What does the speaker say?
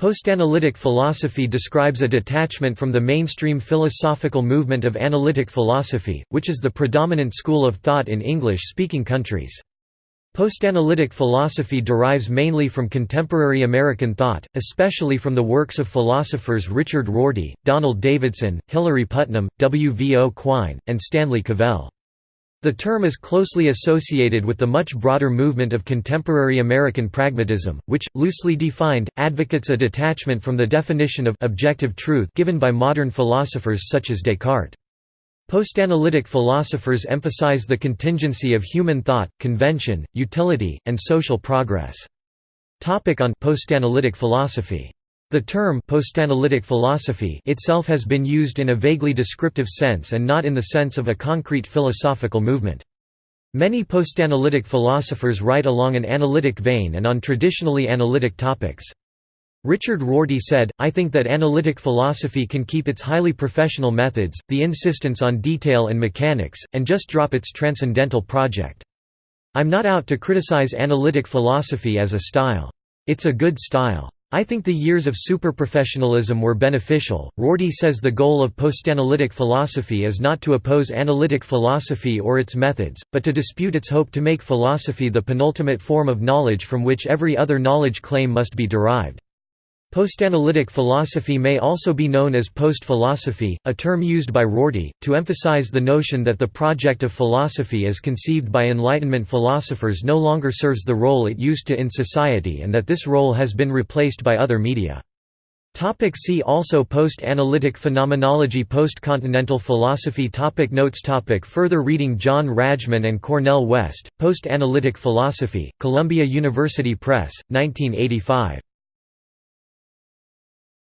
Postanalytic philosophy describes a detachment from the mainstream philosophical movement of analytic philosophy, which is the predominant school of thought in English-speaking countries. Postanalytic philosophy derives mainly from contemporary American thought, especially from the works of philosophers Richard Rorty, Donald Davidson, Hilary Putnam, W. V. O. Quine, and Stanley Cavell. The term is closely associated with the much broader movement of contemporary American pragmatism, which, loosely defined, advocates a detachment from the definition of objective truth given by modern philosophers such as Descartes. Postanalytic philosophers emphasize the contingency of human thought, convention, utility, and social progress. Topic on postanalytic philosophy the term postanalytic philosophy itself has been used in a vaguely descriptive sense and not in the sense of a concrete philosophical movement. Many postanalytic philosophers write along an analytic vein and on traditionally analytic topics. Richard Rorty said, I think that analytic philosophy can keep its highly professional methods, the insistence on detail and mechanics, and just drop its transcendental project. I'm not out to criticize analytic philosophy as a style. It's a good style. I think the years of superprofessionalism were beneficial. Rorty says the goal of postanalytic philosophy is not to oppose analytic philosophy or its methods, but to dispute its hope to make philosophy the penultimate form of knowledge from which every other knowledge claim must be derived. Postanalytic philosophy may also be known as post-philosophy, a term used by Rorty, to emphasize the notion that the project of philosophy as conceived by Enlightenment philosophers no longer serves the role it used to in society and that this role has been replaced by other media. See also Post-analytic phenomenology Post-continental philosophy topic Notes topic Further reading John Rajchman and Cornel West, Post-analytic philosophy, Columbia University Press, 1985.